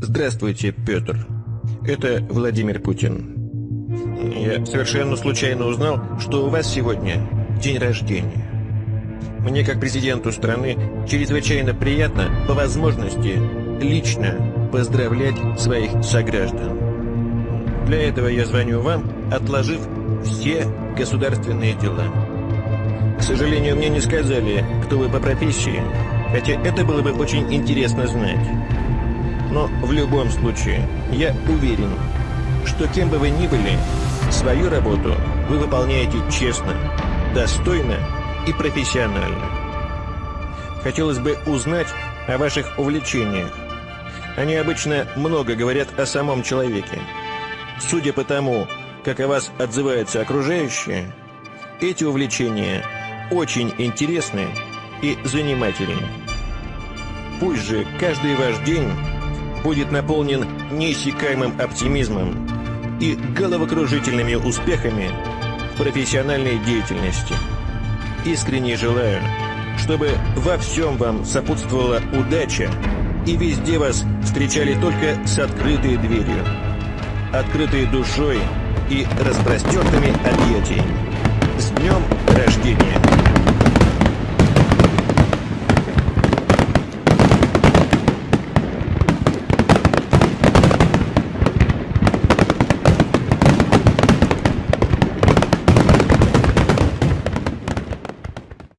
Здравствуйте, Петр. Это Владимир Путин. Я совершенно случайно узнал, что у вас сегодня день рождения. Мне, как президенту страны, чрезвычайно приятно, по возможности, лично поздравлять своих сограждан. Для этого я звоню вам, отложив все государственные дела. К сожалению, мне не сказали, кто вы по профессии, хотя это было бы очень интересно знать. Но в любом случае, я уверен, что кем бы вы ни были, свою работу вы выполняете честно, достойно и профессионально. Хотелось бы узнать о ваших увлечениях. Они обычно много говорят о самом человеке. Судя по тому, как о вас отзываются окружающие, эти увлечения очень интересны и занимательны. Пусть же каждый ваш день будет наполнен неиссякаемым оптимизмом и головокружительными успехами в профессиональной деятельности. Искренне желаю, чтобы во всем вам сопутствовала удача и везде вас встречали только с открытой дверью, открытой душой и распростертыми объятиями. С днем рождения!